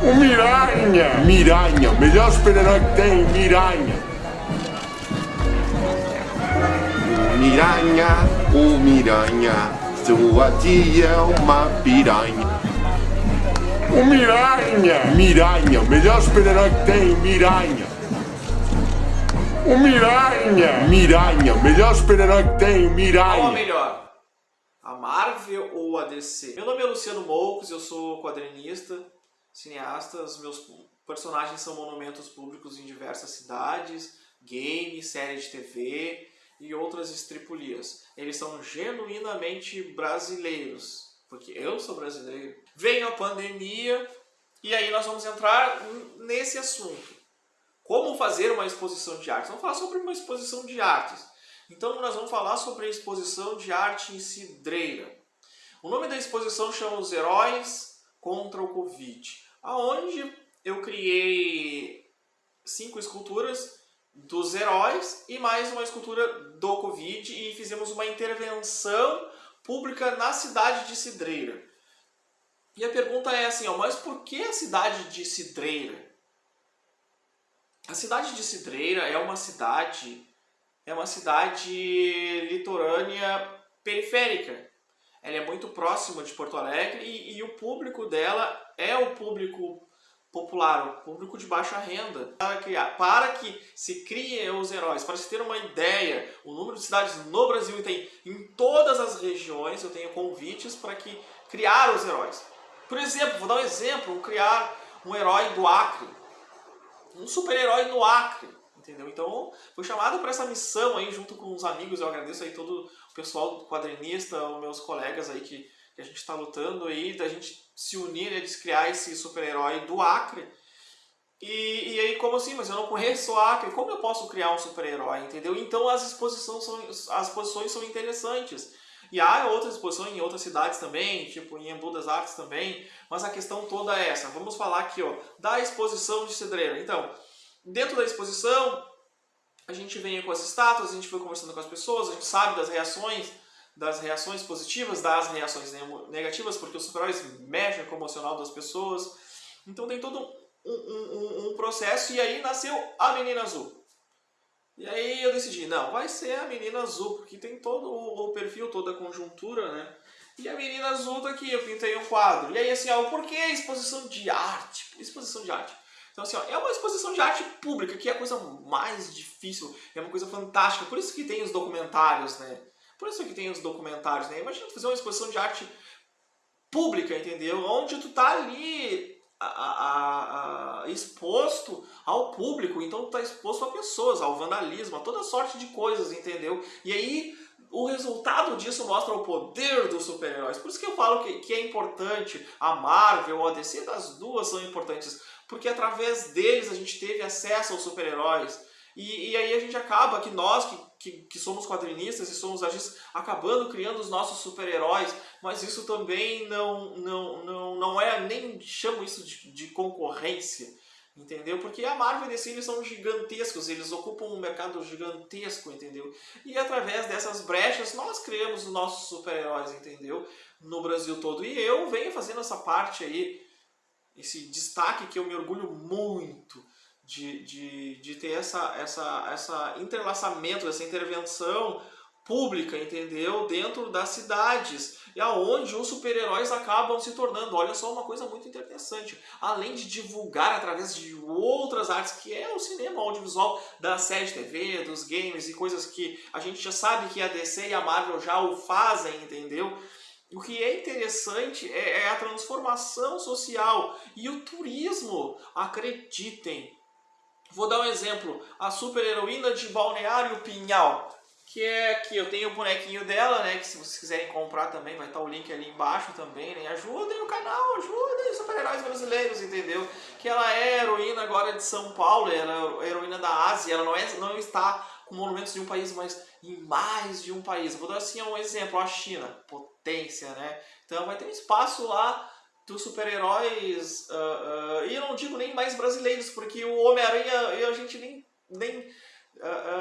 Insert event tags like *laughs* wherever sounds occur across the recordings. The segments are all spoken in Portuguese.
O Miranha! Miranha, melhor super-herói que tem, Miranha! O Miranha, o Miranha, sua tia é uma piranha. O Miranha! Miranha, melhor super-herói que tem, Miranha! O Miranha! Miranha, melhor super-herói que tem, Qual a Miranha! melhor? A Marvel ou a DC? Meu nome é Luciano Moucos, eu sou quadrinista, cineasta, os meus personagens são monumentos públicos em diversas cidades, games, séries de TV e outras estripulias. Eles são genuinamente brasileiros, porque eu sou brasileiro. Veio a pandemia e aí nós vamos entrar nesse assunto. Como fazer uma exposição de artes? Vamos falar sobre uma exposição de artes. Então nós vamos falar sobre a exposição de arte em cidreira. O nome da exposição chama Os Heróis contra o Covid aonde eu criei cinco esculturas dos heróis e mais uma escultura do Covid e fizemos uma intervenção pública na cidade de Cidreira. E a pergunta é assim, ó, mas por que a cidade de Cidreira? A cidade de Cidreira é uma cidade é uma cidade litorânea periférica. Ela é muito próxima de Porto Alegre e, e o público dela é o público popular, o público de baixa renda, para, criar, para que se criem os heróis. Para se ter uma ideia, o número de cidades no Brasil tem em todas as regiões, eu tenho convites para que criar os heróis. Por exemplo, vou dar um exemplo, criar um herói do Acre, um super-herói no Acre, entendeu? Então, fui chamado para essa missão aí junto com os amigos, eu agradeço aí todo pessoal quadrinista, os meus colegas aí que que a gente está lutando aí, da gente se unir, né, de criar esse super-herói do Acre. E, e aí, como assim? Mas eu não conheço o Acre, como eu posso criar um super-herói, entendeu? Então as exposições são, as exposições são interessantes. E há outras exposições em outras cidades também, tipo em Embu das Artes também, mas a questão toda é essa. Vamos falar aqui ó, da exposição de Cedreira. Então, dentro da exposição, a gente vem com as estátuas, a gente foi conversando com as pessoas, a gente sabe das reações, das reações positivas, das reações negativas, porque os super-heróis mexem com o emocional das pessoas. Então tem todo um, um, um, processo e aí nasceu a Menina Azul. E aí eu decidi, não, vai ser a Menina Azul, porque tem todo o perfil, toda a conjuntura, né? E a Menina Azul tá aqui, eu pintei um quadro. E aí assim, ó, por que exposição de arte? Exposição de arte. Então assim, ó, é uma exposição de arte pública, que é a coisa mais difícil, é uma coisa fantástica. Por isso que tem os documentários, né? Por isso que tem os documentários, né? Imagina tu fazer uma exposição de arte pública, entendeu? Onde tu tá ali a, a, a, exposto ao público, então tá exposto a pessoas, ao vandalismo, a toda sorte de coisas, entendeu? E aí o resultado disso mostra o poder dos super-heróis. Por isso que eu falo que, que é importante a Marvel, a DC, das duas são importantes, porque através deles a gente teve acesso aos super-heróis. E, e, aí a gente acaba que nós, que, que, que, somos quadrinistas e somos artistas, acabando criando os nossos super-heróis, mas isso também não, não, não, não é, nem chamo isso de, de concorrência, entendeu? Porque a Marvel e DC eles são gigantescos, eles ocupam um mercado gigantesco, entendeu? E através dessas brechas nós criamos os nossos super-heróis, entendeu? No Brasil todo. E eu venho fazendo essa parte aí, esse destaque que eu me orgulho muito, de, de, de ter essa, essa, essa entrelaçamento, essa intervenção pública, entendeu? Dentro das cidades, e aonde os super-heróis acabam se tornando. Olha só uma coisa muito interessante. Além de divulgar através de outras artes, que é o cinema, o audiovisual, da série TV, dos games e coisas que a gente já sabe que a DC e a Marvel já o fazem, entendeu? O que é interessante é, é a transformação social e o turismo. Acreditem, Vou dar um exemplo, a super heroína de Balneário Pinhal, que é que eu tenho o bonequinho dela, né, que se vocês quiserem comprar também, vai estar o link ali embaixo também, né, ajudem o canal, ajudem super-heróis brasileiros, entendeu? Que ela é heroína agora de São Paulo, ela é heroína da Ásia, ela não, é, não está com monumentos de um país, mas em mais de um país. Vou dar assim um exemplo, a China, potência, né? Então vai ter um espaço lá dos super-heróis, uh, uh, e eu não digo nem mais brasileiros, porque o Homem-Aranha a gente nem, nem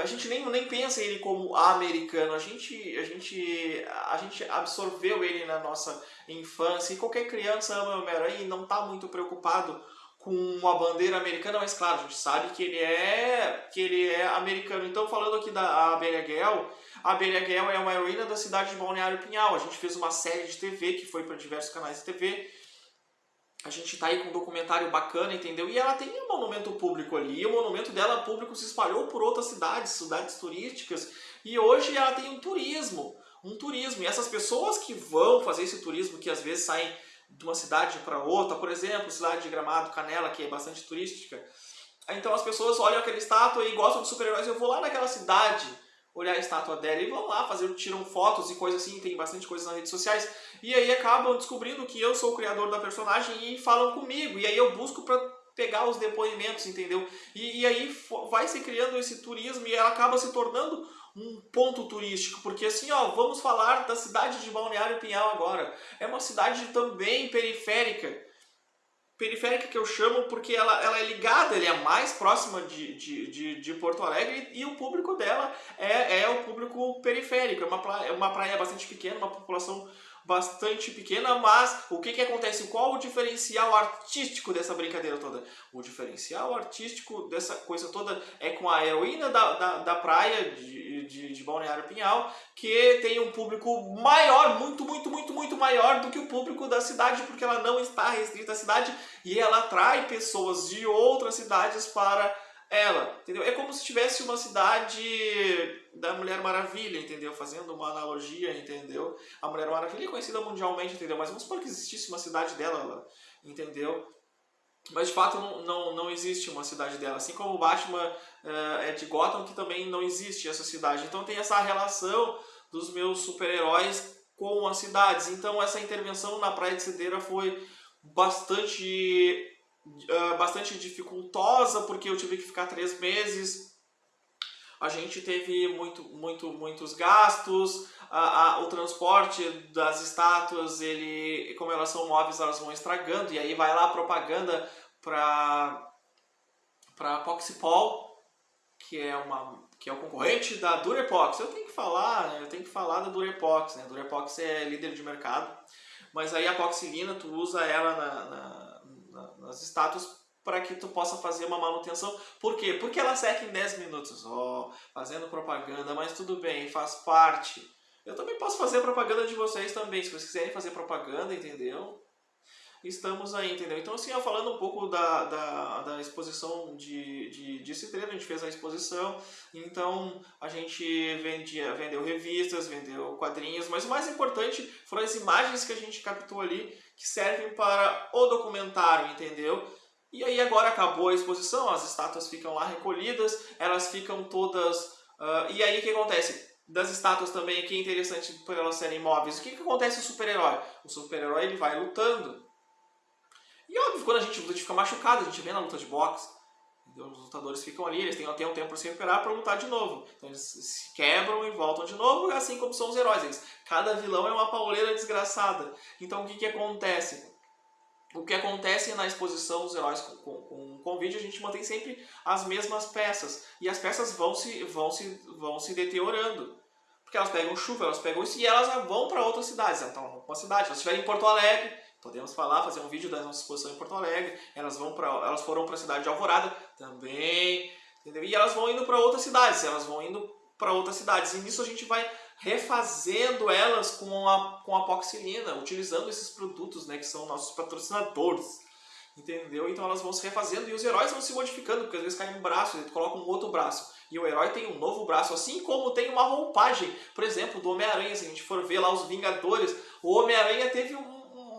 a gente nem, nem pensa ele como americano, a gente, a, gente, a gente absorveu ele na nossa infância, e qualquer criança ama o Homem-Aranha e não está muito preocupado com a bandeira americana, mas claro, a gente sabe que ele é, que ele é americano. Então, falando aqui da Gale, a Gale é uma heroína da cidade de Balneário Pinhal. A gente fez uma série de TV que foi para diversos canais de TV. A gente tá aí com um documentário bacana, entendeu? E ela tem um monumento público ali. E o monumento dela público se espalhou por outras cidades, cidades turísticas. E hoje ela tem um turismo. Um turismo. E essas pessoas que vão fazer esse turismo, que às vezes saem de uma cidade para outra, por exemplo, cidade de Gramado, Canela, que é bastante turística. Então as pessoas olham aquela estátua e gostam de super-heróis. Eu vou lá naquela cidade olhar a estátua dela e vão lá fazer, tiram fotos e coisas assim, tem bastante coisa nas redes sociais. E aí acabam descobrindo que eu sou o criador da personagem e falam comigo. E aí eu busco para pegar os depoimentos, entendeu? E, e aí vai se criando esse turismo e ela acaba se tornando um ponto turístico, porque assim, ó, vamos falar da cidade de Balneário Pinhal agora. É uma cidade também periférica. Periférica que eu chamo porque ela, ela é ligada, ela é mais próxima de, de, de, de Porto Alegre e, e, o público dela é, é o público periférico. É uma é uma praia bastante pequena, uma população bastante pequena, mas o que, que acontece? Qual o diferencial artístico dessa brincadeira toda? O diferencial artístico dessa coisa toda é com a heroína da, da, da praia de, de, de Balneário Pinhal, que tem um público maior, muito, muito, muito, muito maior do que o público da cidade, porque ela não está restrita à cidade e ela atrai pessoas de outras cidades para ela, entendeu? É como se tivesse uma cidade da Mulher Maravilha, entendeu? Fazendo uma analogia, entendeu? A Mulher Maravilha é conhecida mundialmente, entendeu? Mas vamos supor que existisse uma cidade dela, entendeu? Mas de fato não, não, não existe uma cidade dela. Assim como o Batman uh, é de Gotham, que também não existe essa cidade. Então tem essa relação dos meus super-heróis com as cidades. Então essa intervenção na Praia de Cedeira foi bastante uh, bastante dificultosa, porque eu tive que ficar três meses. A gente teve muito, muito, muitos gastos, a, a, o transporte das estátuas, ele, como elas são móveis, elas vão estragando, e aí vai lá a propaganda para para Poxipol, que é uma que é o concorrente da Durepox. Eu tenho que falar, né? eu tenho que falar da Durepox, né? A Durepox é líder de mercado, mas aí a Poxilina tu usa ela na, na nas estátuas para que tu possa fazer uma manutenção. Por quê? Porque ela seca em 10 minutos. Ó, oh, fazendo propaganda, mas tudo bem, faz parte. Eu também posso fazer propaganda de vocês também, se vocês quiserem fazer propaganda, entendeu? Estamos aí, entendeu? Então, assim, falando um pouco da, da, da exposição de, de, de Citreiro, a gente fez a exposição, então a gente vendia, vendeu revistas, vendeu quadrinhos, mas o mais importante foram as imagens que a gente captou ali, que servem para o documentário, entendeu? E aí agora acabou a exposição, as estátuas ficam lá recolhidas, elas ficam todas... Uh, e aí o que acontece? Das estátuas também, que é interessante por elas serem móveis, o que, que acontece com o super-herói? O super-herói ele vai lutando. E óbvio, quando a gente a gente fica machucado, a gente vê na luta de boxe. Os lutadores ficam ali, eles têm até um tempo para se recuperar para lutar de novo. Então eles se quebram e voltam de novo, assim como são os heróis. Eles, cada vilão é uma pauleira desgraçada. Então o que, que acontece? O que acontece na exposição dos heróis com, com, com, com vídeo, a gente mantém sempre as mesmas peças. E as peças vão se, vão se, vão se deteriorando. Porque elas pegam chuva, elas pegam isso e elas vão para outras cidades. Então, uma cidade, se elas estiverem em Porto Alegre, Podemos falar, fazer um vídeo da nossa exposição em Porto Alegre. Elas vão para, elas foram para a cidade de Alvorada também, entendeu? E elas vão indo para outras cidades, elas vão indo para outras cidades. E nisso a gente vai refazendo elas com a com a Poxilina, utilizando esses produtos, né, que são nossos patrocinadores. Entendeu? Então elas vão se refazendo e os heróis vão se modificando, porque às vezes cai um braço, ele coloca um outro braço. E o herói tem um novo braço, assim como tem uma roupagem. Por exemplo, do Homem-Aranha, se a gente for ver lá os Vingadores, o Homem-Aranha teve um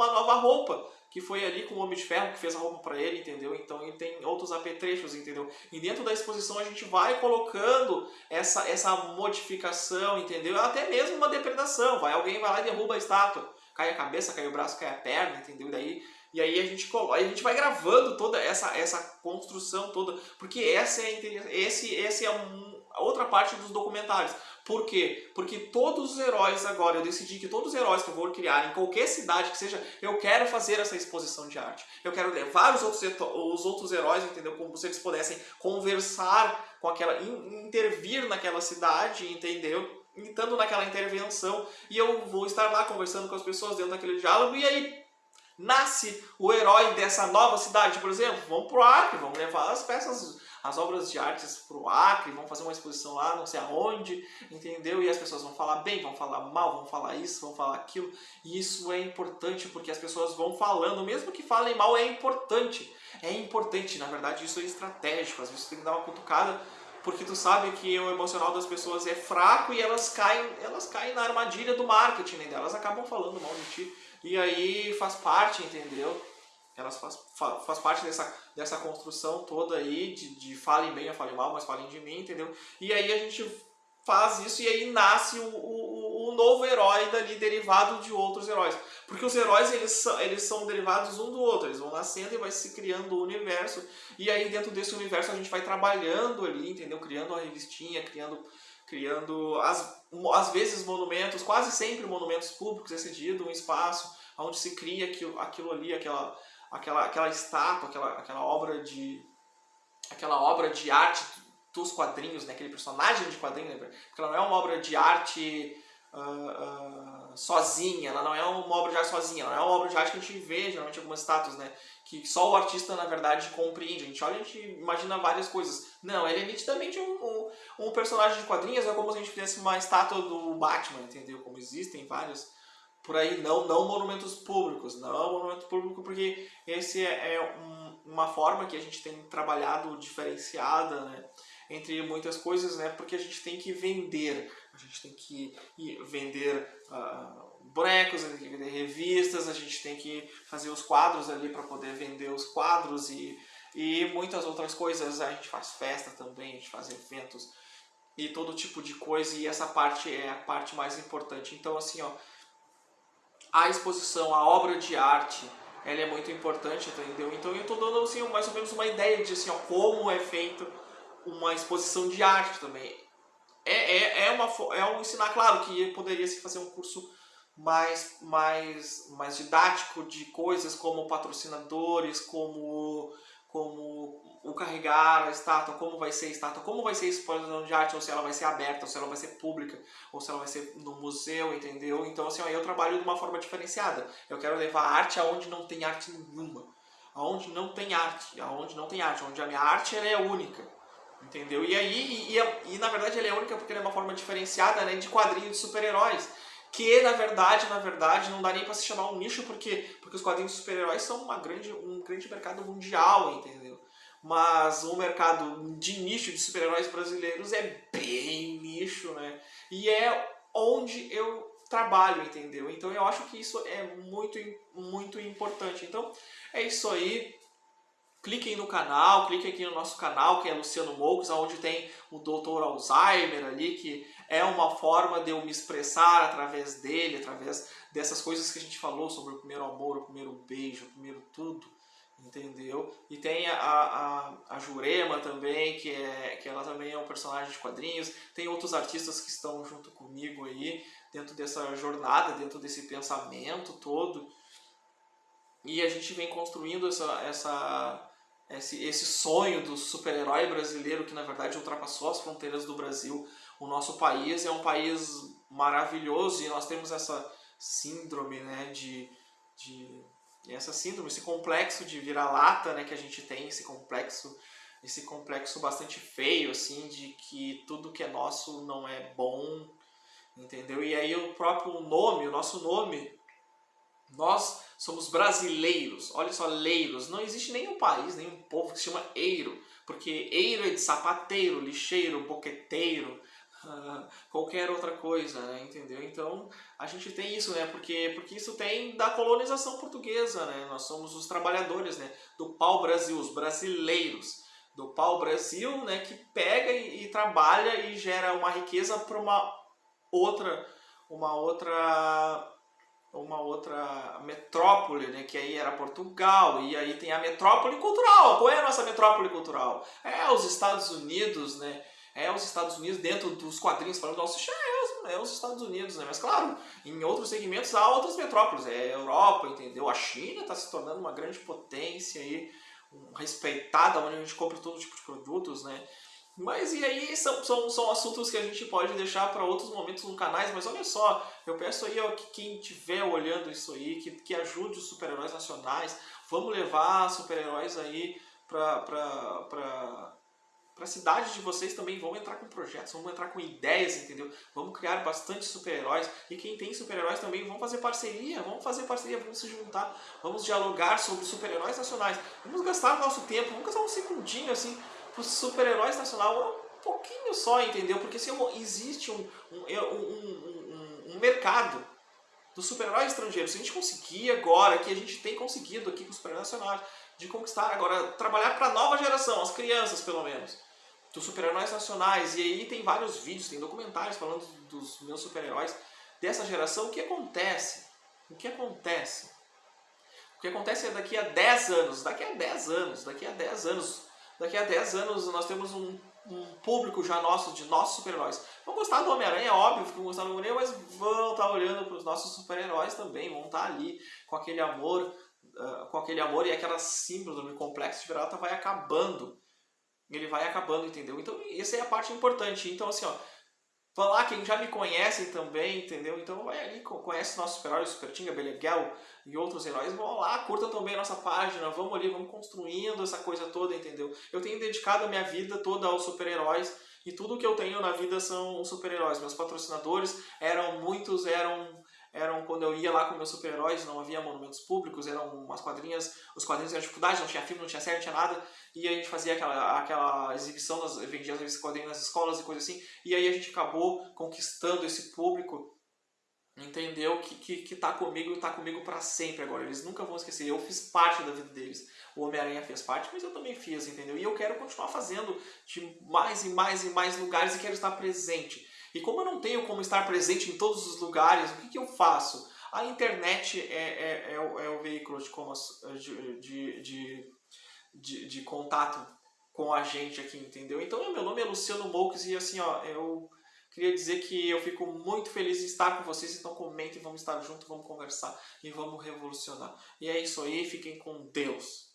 uma nova roupa, que foi ali com o Homem de Ferro que fez a roupa para ele, entendeu? Então ele tem outros apetrechos, entendeu? E dentro da exposição a gente vai colocando essa, essa modificação, entendeu? Até mesmo uma depredação, vai alguém vai lá e derruba a estátua, cai a cabeça, cai o braço, cai a perna, entendeu? E daí e aí a gente a gente vai gravando toda essa essa construção toda, porque essa é esse esse é um outra parte dos documentários. Por quê? Porque todos os heróis agora, eu decidi que todos os heróis que eu vou criar em qualquer cidade que seja, eu quero fazer essa exposição de arte. Eu quero levar os outros, os outros heróis, entendeu? Como se eles pudessem conversar com aquela, intervir naquela cidade, entendeu? Estando naquela intervenção, e eu vou estar lá conversando com as pessoas dentro daquele diálogo, e aí nasce o herói dessa nova cidade, por exemplo. Vamos pro Acre, vamos levar as peças as obras de artes para o Acre, vão fazer uma exposição lá, não sei aonde, entendeu? E as pessoas vão falar bem, vão falar mal, vão falar isso, vão falar aquilo. E isso é importante porque as pessoas vão falando, mesmo que falem mal, é importante. É importante, na verdade, isso é estratégico. Às vezes tem que dar uma cutucada porque tu sabe que o emocional das pessoas é fraco e elas caem, elas caem na armadilha do marketing, né? Elas acabam falando mal de ti. E aí faz parte, entendeu? elas faz, faz parte dessa, dessa construção toda aí, de, de falem bem ou falem mal, mas falem de mim, entendeu? E aí a gente faz isso e aí nasce o, o, o novo herói dali, derivado de outros heróis. Porque os heróis, eles são, eles são derivados um do outro, eles vão nascendo e vai se criando o universo. E aí dentro desse universo a gente vai trabalhando ali, entendeu? Criando uma revistinha, criando criando às, às vezes monumentos, quase sempre monumentos públicos, excedido um espaço onde se cria aquilo, aquilo ali, aquela, aquela, aquela estátua, aquela, aquela obra de aquela obra de arte dos quadrinhos, né? aquele personagem de quadrinho, né? porque ela não é uma obra de arte uh, uh, sozinha, ela não é uma obra de arte sozinha, ela não é uma obra de arte que a gente vê geralmente algumas estátuas, né? que só o artista na verdade compreende, a gente olha e a gente imagina várias coisas. Não, ele é nitidamente um, um, um personagem de quadrinhos, é como se a gente fizesse uma estátua do Batman, entendeu? Como existem vários por aí, não, não monumentos públicos, não monumento público, porque esse é, é um, uma forma que a gente tem trabalhado diferenciada, né, entre muitas coisas, né, porque a gente tem que vender, a gente tem que vender uh, bonecos, a gente tem que vender revistas, a gente tem que fazer os quadros ali para poder vender os quadros e, e muitas outras coisas, a gente faz festa também, a gente faz eventos e todo tipo de coisa, e essa parte é a parte mais importante. Então, assim, ó, a exposição, a obra de arte, ela é muito importante, entendeu? Então eu estou dando assim, mais ou menos uma ideia de assim, ó, como é feito uma exposição de arte também. É, é, é, uma, é um ensinar, claro que poderia se fazer um curso mais, mais, mais didático de coisas como patrocinadores, como, como o carregar a estátua, como vai ser a estátua, como vai ser a exposição de arte, ou se ela vai ser aberta, ou se ela vai ser pública, ou se ela vai ser no museu, entendeu? Então, assim, ó, eu trabalho de uma forma diferenciada. Eu quero levar arte aonde não tem arte nenhuma. Aonde não tem arte, aonde não tem arte, onde a minha arte ela é única. Entendeu? E aí, e, e, e na verdade ela é única porque ela é uma forma diferenciada né, de quadrinho de super-heróis que na verdade, na verdade, não dá nem para se chamar um nicho, porque, porque os quadrinhos super-heróis são uma grande, um grande mercado mundial, entendeu? mas o mercado de nicho de super-heróis brasileiros é bem nicho, né? E é onde eu trabalho, entendeu? Então eu acho que isso é muito, muito importante. Então é isso aí. Cliquem no canal, cliquem aqui no nosso canal, que é Luciano Moucos, onde tem o Dr. Alzheimer ali, que é uma forma de eu me expressar através dele, através dessas coisas que a gente falou sobre o primeiro amor, o primeiro beijo, o primeiro tudo entendeu? E tem a, a, a Jurema também, que, é, que ela também é um personagem de quadrinhos. Tem outros artistas que estão junto comigo aí, dentro dessa jornada, dentro desse pensamento todo. E a gente vem construindo essa, essa, esse, esse sonho do super-herói brasileiro que na verdade ultrapassou as fronteiras do Brasil. O nosso país é um país maravilhoso e nós temos essa síndrome né, de, de essa síndrome, esse complexo de vira-lata né, que a gente tem, esse complexo, esse complexo bastante feio, assim, de que tudo que é nosso não é bom, entendeu? E aí o próprio nome, o nosso nome, nós somos brasileiros, olha só, leiros, não existe nenhum país, nenhum povo que se chama eiro, porque eiro é de sapateiro, lixeiro, boqueteiro, *laughs* qualquer outra coisa, né? entendeu? Então a gente tem isso, né? Porque, porque isso tem da colonização portuguesa, né? Nós somos os trabalhadores, né? Do pau-brasil, os brasileiros do pau-brasil, né? Que pega e, e, trabalha e gera uma riqueza para uma outra, uma outra uma outra metrópole, né, que aí era Portugal, e aí tem a metrópole cultural. Qual é a nossa metrópole cultural? É os Estados Unidos, né, é os Estados Unidos dentro dos quadrinhos, falando do Salsicha, é, é os Estados Unidos, né? Mas claro, em outros segmentos há outras metrópoles, é a Europa, entendeu? A China está se tornando uma grande potência aí, respeitada, onde a gente compra todo tipo de produtos, né? Mas e aí são, são, são assuntos que a gente pode deixar para outros momentos no canais, mas olha só, eu peço aí ó, que quem estiver olhando isso aí, que, que ajude os super-heróis nacionais, vamos levar super-heróis aí para para a cidade de vocês também, vamos entrar com projetos, vamos entrar com ideias, entendeu? Vamos criar bastante super-heróis e quem tem super-heróis também, vamos fazer parceria, vamos fazer parceria, vamos se juntar, vamos dialogar sobre super-heróis nacionais, vamos gastar nosso tempo, vamos gastar um segundinho assim para os super-heróis nacionais, um pouquinho só, entendeu? Porque se existe um, um, um, um mercado dos super-heróis estrangeiros, se a gente conseguir agora, que a gente tem conseguido aqui com os super-heróis nacionais, de conquistar agora, trabalhar para a nova geração, as crianças pelo menos, dos super-heróis nacionais. E aí tem vários vídeos, tem documentários falando dos meus super-heróis dessa geração. O que acontece? O que acontece? O que acontece é daqui a 10 anos, daqui a 10 anos, daqui a 10 anos, daqui a 10 anos nós temos um, um público já nosso, de nossos super-heróis. Vão gostar do Homem-Aranha, é óbvio que vão gostar do Homem-Aranha, mas vão estar olhando para os nossos super-heróis também, vão estar ali com aquele amor, uh, com aquele amor e aquela síndrome complexo de vira-lata vai acabando ele vai acabando, entendeu? Então, essa é a parte importante. Então, assim, ó, lá, quem já me conhecem também, entendeu? Então, vai ali, conhece nossos super-heróis, Super Tinga, Beleguel e outros heróis, vão lá, curtam também a nossa página, vamos ali, vamos construindo essa coisa toda, entendeu? Eu tenho dedicado a minha vida toda aos super-heróis e tudo que eu tenho na vida são super-heróis. Meus patrocinadores eram muitos, eram eram quando eu ia lá com meus super-heróis, não havia monumentos públicos, eram umas quadrinhas, os quadrinhos eram dificuldade, não tinha filme, não tinha série, não tinha nada, e a gente fazia aquela, aquela exibição, das, vendia as quadrinhos nas escolas e coisa assim, e aí a gente acabou conquistando esse público, entendeu? Que, que, que tá comigo e tá comigo para sempre agora, eles nunca vão esquecer, eu fiz parte da vida deles, o Homem-Aranha fez parte, mas eu também fiz, entendeu? E eu quero continuar fazendo de mais e mais e mais lugares e quero estar presente. E como eu não tenho como estar presente em todos os lugares, o que, que eu faço? A internet é, é, é, o, é o, veículo de, como, de, de, de, de, contato com a gente aqui, entendeu? Então, meu nome é Luciano Moukes e assim, ó, eu queria dizer que eu fico muito feliz de estar com vocês, então comentem, vamos estar juntos, vamos conversar e vamos revolucionar. E é isso aí, fiquem com Deus.